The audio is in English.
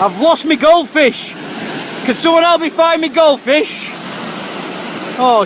I've lost my goldfish. Could someone help me find my goldfish? Oh,